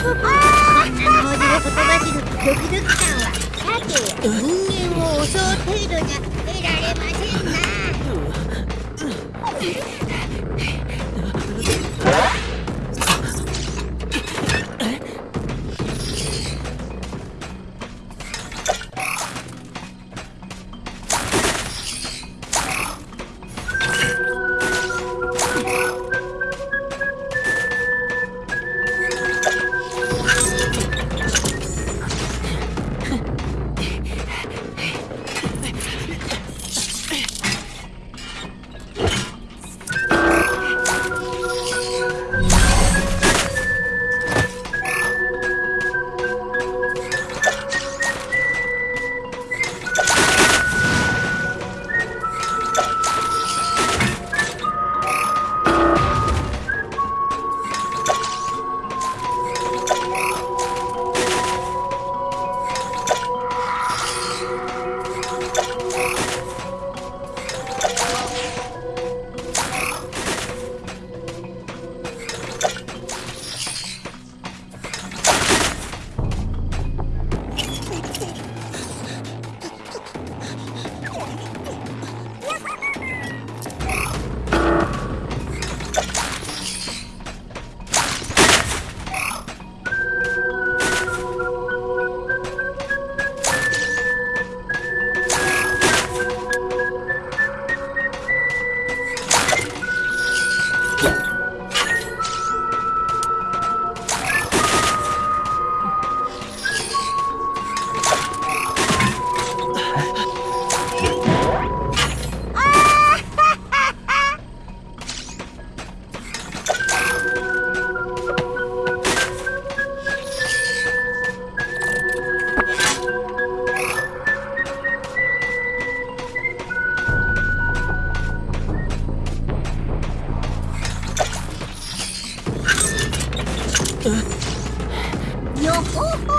ドキドキ感はさて人間を襲う程度じゃ得られませんなよほほ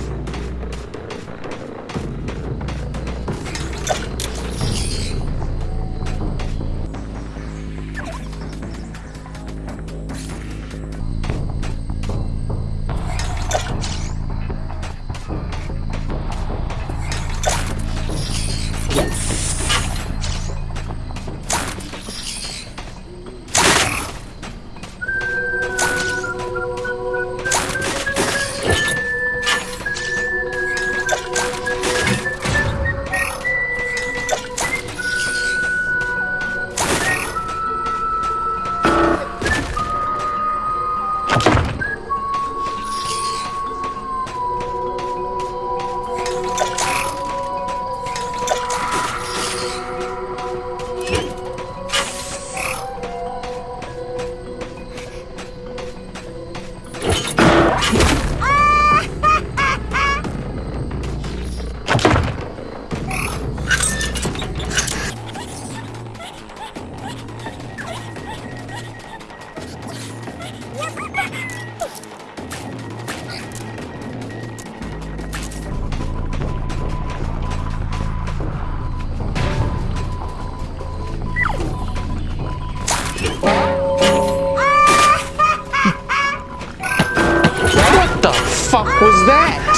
that?